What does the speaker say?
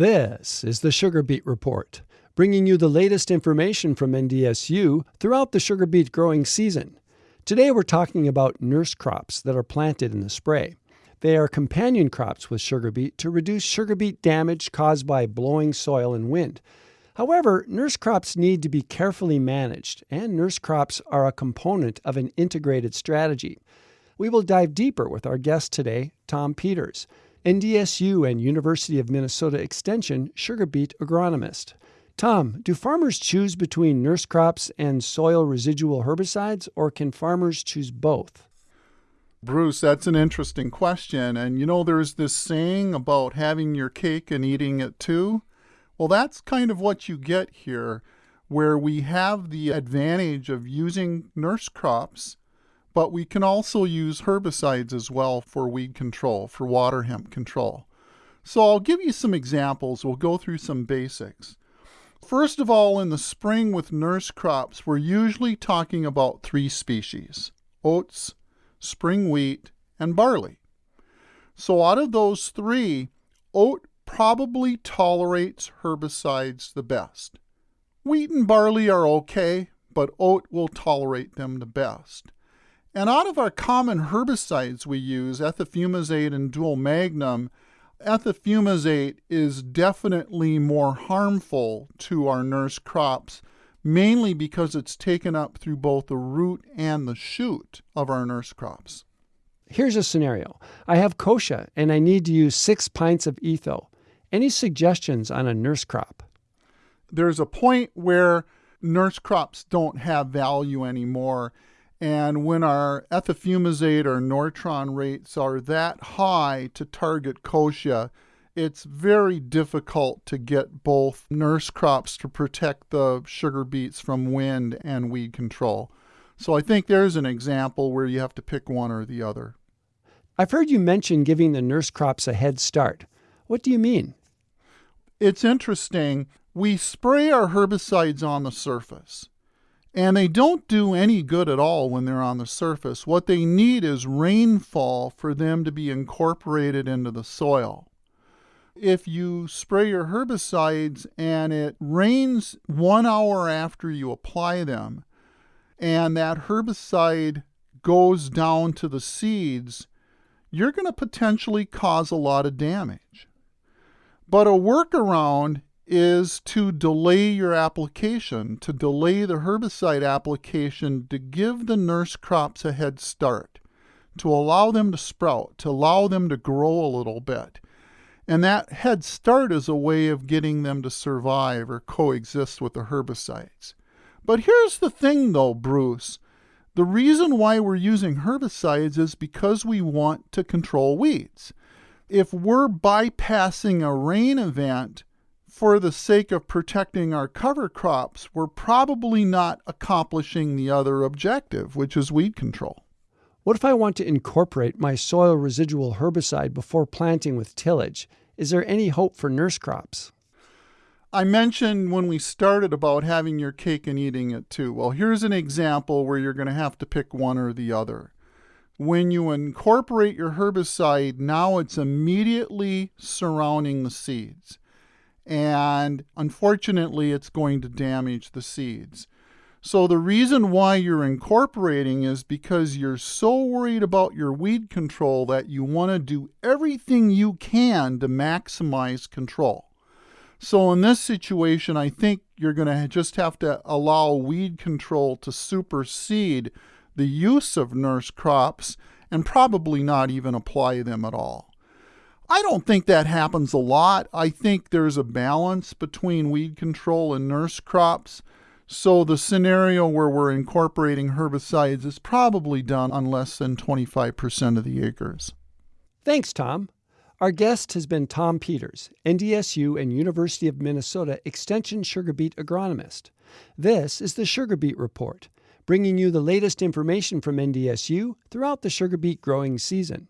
This is the Sugar Beet Report, bringing you the latest information from NDSU throughout the sugar beet growing season. Today we're talking about nurse crops that are planted in the spray. They are companion crops with sugar beet to reduce sugar beet damage caused by blowing soil and wind. However, nurse crops need to be carefully managed, and nurse crops are a component of an integrated strategy. We will dive deeper with our guest today, Tom Peters. NDSU and University of Minnesota Extension sugar beet agronomist. Tom, do farmers choose between nurse crops and soil residual herbicides, or can farmers choose both? Bruce, that's an interesting question. And you know, there's this saying about having your cake and eating it too. Well, that's kind of what you get here, where we have the advantage of using nurse crops but we can also use herbicides as well for weed control, for water hemp control. So I'll give you some examples. We'll go through some basics. First of all, in the spring with nurse crops, we're usually talking about three species oats, spring wheat, and barley. So out of those three, oat probably tolerates herbicides the best. Wheat and barley are okay, but oat will tolerate them the best. And out of our common herbicides we use, ethofumesate and dual magnum, ethofumesate is definitely more harmful to our nurse crops, mainly because it's taken up through both the root and the shoot of our nurse crops. Here's a scenario I have kochia and I need to use six pints of etho. Any suggestions on a nurse crop? There's a point where nurse crops don't have value anymore and when our ethofumesate or Nortron rates are that high to target kochia, it's very difficult to get both nurse crops to protect the sugar beets from wind and weed control. So I think there's an example where you have to pick one or the other. I've heard you mention giving the nurse crops a head start. What do you mean? It's interesting. We spray our herbicides on the surface. And they don't do any good at all when they're on the surface. What they need is rainfall for them to be incorporated into the soil. If you spray your herbicides and it rains one hour after you apply them, and that herbicide goes down to the seeds, you're going to potentially cause a lot of damage. But a workaround is to delay your application, to delay the herbicide application to give the nurse crops a head start, to allow them to sprout, to allow them to grow a little bit. And that head start is a way of getting them to survive or coexist with the herbicides. But here's the thing though, Bruce. The reason why we're using herbicides is because we want to control weeds. If we're bypassing a rain event, for the sake of protecting our cover crops, we're probably not accomplishing the other objective, which is weed control. What if I want to incorporate my soil residual herbicide before planting with tillage? Is there any hope for nurse crops? I mentioned when we started about having your cake and eating it too. Well, here's an example where you're going to have to pick one or the other. When you incorporate your herbicide, now it's immediately surrounding the seeds and unfortunately, it's going to damage the seeds. So, the reason why you're incorporating is because you're so worried about your weed control that you want to do everything you can to maximize control. So, in this situation, I think you're going to just have to allow weed control to supersede the use of nurse crops and probably not even apply them at all. I don't think that happens a lot. I think there's a balance between weed control and nurse crops. So the scenario where we're incorporating herbicides is probably done on less than 25% of the acres. Thanks, Tom. Our guest has been Tom Peters, NDSU and University of Minnesota Extension sugar beet agronomist. This is the Sugar Beet Report, bringing you the latest information from NDSU throughout the sugar beet growing season.